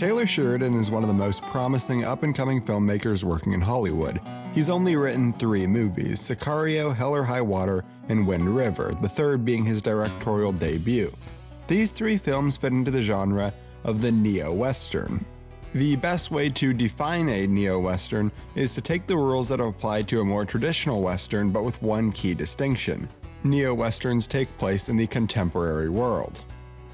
Taylor Sheridan is one of the most promising up and coming filmmakers working in Hollywood. He's only written three movies Sicario, Hell or High Water, and Wind River, the third being his directorial debut. These three films fit into the genre of the neo Western. The best way to define a neo Western is to take the rules that apply to a more traditional Western but with one key distinction. Neo Westerns take place in the contemporary world,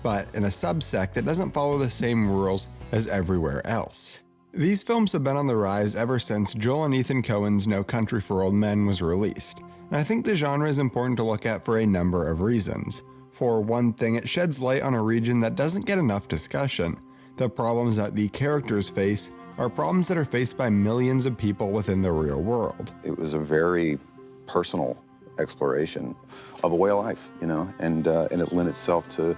but in a subsect that doesn't follow the same rules as everywhere else. These films have been on the rise ever since Joel and Ethan Coen's No Country for Old Men was released, and I think the genre is important to look at for a number of reasons. For one thing, it sheds light on a region that doesn't get enough discussion, the problems that the characters face are problems that are faced by millions of people within the real world. It was a very personal exploration of a way of life, you know, and, uh, and it lent itself to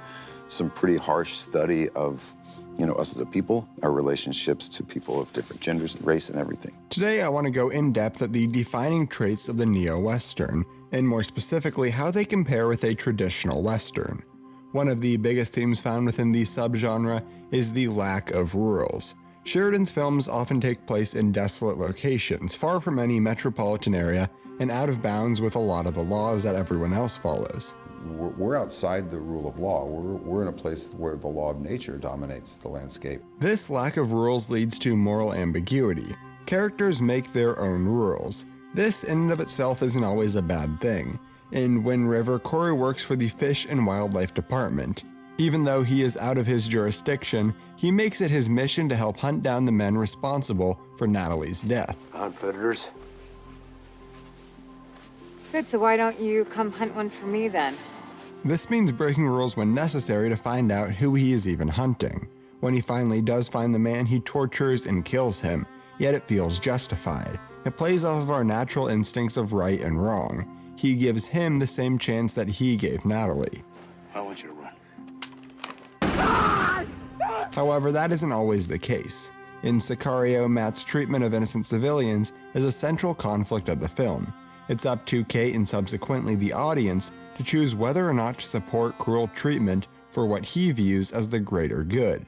some pretty harsh study of you know, us as a people, our relationships to people of different genders and race and everything. Today, I want to go in depth at the defining traits of the neo Western, and more specifically, how they compare with a traditional Western. One of the biggest themes found within the subgenre is the lack of rules. Sheridan's films often take place in desolate locations, far from any metropolitan area, and out of bounds with a lot of the laws that everyone else follows. We're outside the rule of law. We're, we're in a place where the law of nature dominates the landscape. This lack of rules leads to moral ambiguity. Characters make their own rules. This in and of itself isn't always a bad thing. In Wind River, Corey works for the Fish and Wildlife Department. Even though he is out of his jurisdiction, he makes it his mission to help hunt down the men responsible for Natalie's death. Found predators? Good, so why don't you come hunt one for me then? This means breaking rules when necessary to find out who he is even hunting. When he finally does find the man, he tortures and kills him, yet it feels justified. It plays off of our natural instincts of right and wrong. He gives him the same chance that he gave Natalie. I want you to run. However, that isn't always the case. In Sicario, Matt's treatment of innocent civilians is a central conflict of the film. It's up to Kate and subsequently the audience to choose whether or not to support cruel treatment for what he views as the greater good.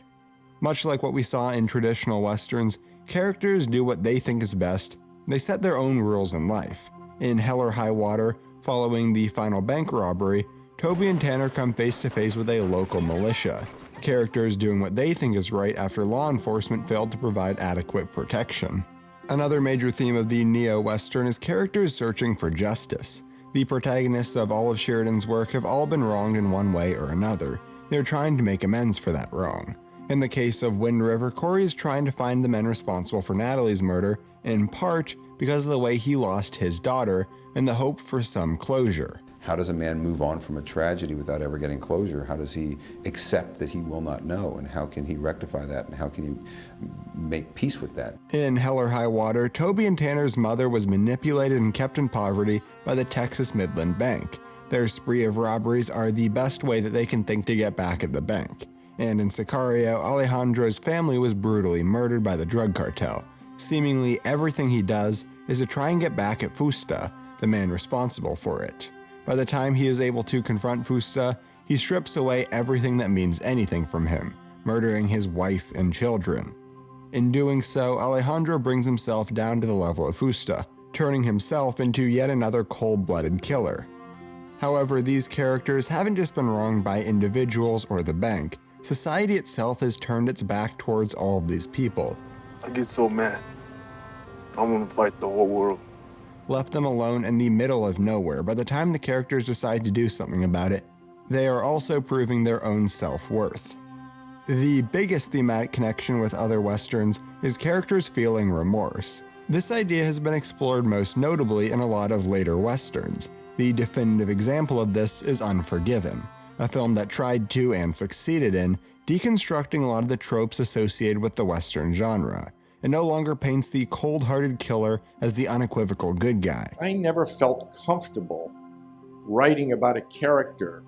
Much like what we saw in traditional westerns, characters do what they think is best, they set their own rules in life. In Hell or High Water, following the final bank robbery, Toby and Tanner come face to face with a local militia, characters doing what they think is right after law enforcement failed to provide adequate protection. Another major theme of the neo-western is characters searching for justice. The protagonists of all of Sheridan's work have all been wronged in one way or another. They're trying to make amends for that wrong. In the case of Wind River, Corey is trying to find the men responsible for Natalie's murder, in part because of the way he lost his daughter and the hope for some closure. How does a man move on from a tragedy without ever getting closure? How does he accept that he will not know? And how can he rectify that? And how can he make peace with that? In Hell or High Water, Toby and Tanner's mother was manipulated and kept in poverty by the Texas Midland Bank. Their spree of robberies are the best way that they can think to get back at the bank. And in Sicario, Alejandro's family was brutally murdered by the drug cartel. Seemingly everything he does is to try and get back at Fausto, the man responsible for it. By the time he is able to confront Fausto, he strips away everything that means anything from him, murdering his wife and children. In doing so, Alejandro brings himself down to the level of Fausto, turning himself into yet another cold-blooded killer. However, these characters haven't just been wronged by individuals or the bank, society itself has turned its back towards all of these people. I get so mad. I want to fight the whole world left them alone in the middle of nowhere by the time the characters decide to do something about it. They are also proving their own self-worth. The biggest thematic connection with other westerns is characters feeling remorse. This idea has been explored most notably in a lot of later westerns. The definitive example of this is Unforgiven, a film that tried to and succeeded in deconstructing a lot of the tropes associated with the western genre. It no longer paints the cold-hearted killer as the unequivocal good guy. I never felt comfortable writing about a character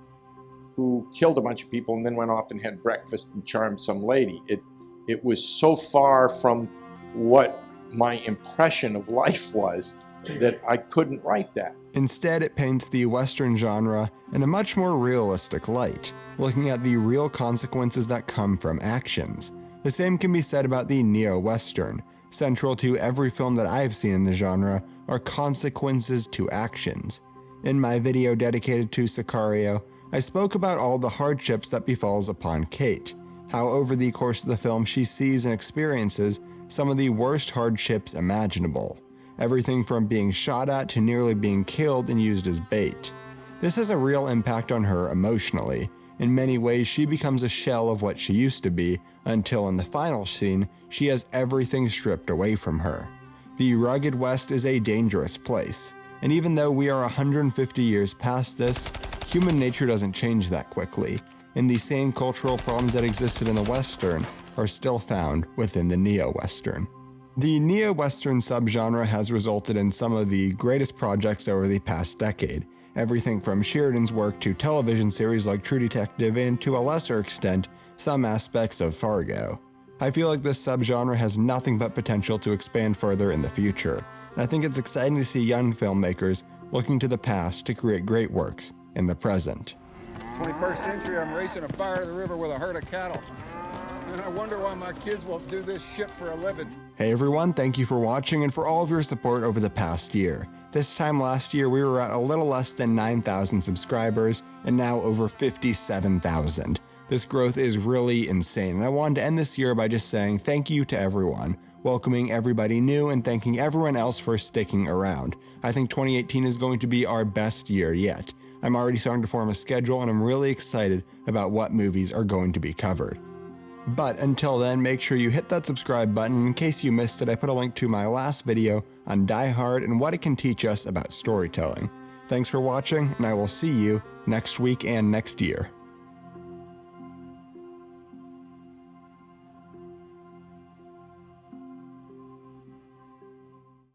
who killed a bunch of people and then went off and had breakfast and charmed some lady. It, it was so far from what my impression of life was that I couldn't write that. Instead, it paints the Western genre in a much more realistic light, looking at the real consequences that come from actions. The same can be said about the neo-western. Central to every film that I've seen in the genre are consequences to actions. In my video dedicated to Sicario, I spoke about all the hardships that befalls upon Kate, how over the course of the film she sees and experiences some of the worst hardships imaginable, everything from being shot at to nearly being killed and used as bait. This has a real impact on her emotionally. In many ways, she becomes a shell of what she used to be, until in the final scene, she has everything stripped away from her. The rugged West is a dangerous place, and even though we are 150 years past this, human nature doesn't change that quickly, and the same cultural problems that existed in the Western are still found within the neo-Western. The neo-Western subgenre has resulted in some of the greatest projects over the past decade, everything from Sheridan's work to television series like True Detective and to a lesser extent, some aspects of Fargo. I feel like this subgenre has nothing but potential to expand further in the future, and I think it's exciting to see young filmmakers looking to the past to create great works in the present. 21st century, I'm racing a fire to the river with a herd of cattle. And I wonder why my kids won't do this shit for a living. Hey everyone, thank you for watching and for all of your support over the past year. This time last year, we were at a little less than 9,000 subscribers, and now over 57,000. This growth is really insane, and I wanted to end this year by just saying thank you to everyone, welcoming everybody new, and thanking everyone else for sticking around. I think 2018 is going to be our best year yet. I'm already starting to form a schedule, and I'm really excited about what movies are going to be covered. But until then, make sure you hit that subscribe button. In case you missed it, I put a link to my last video on Die Hard and what it can teach us about storytelling. Thanks for watching, and I will see you next week and next year.